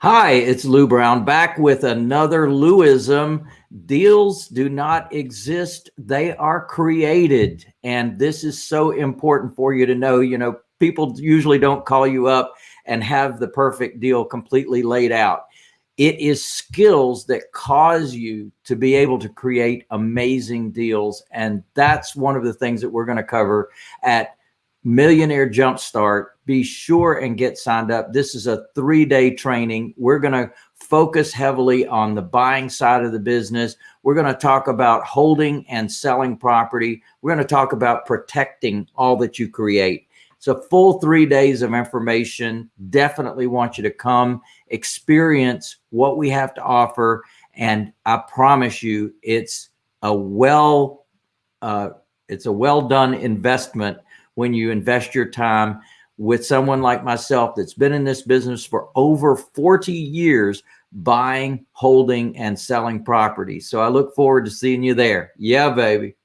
Hi, it's Lou Brown back with another Louism. Deals do not exist, they are created. And this is so important for you to know. You know, people usually don't call you up and have the perfect deal completely laid out. It is skills that cause you to be able to create amazing deals. And that's one of the things that we're going to cover at Millionaire Jumpstart. Be sure and get signed up. This is a three day training. We're going to focus heavily on the buying side of the business. We're going to talk about holding and selling property. We're going to talk about protecting all that you create. It's a full three days of information. Definitely want you to come experience what we have to offer. And I promise you, it's a well, uh, it's a well done investment when you invest your time with someone like myself that's been in this business for over 40 years buying, holding, and selling property. So I look forward to seeing you there. Yeah, baby.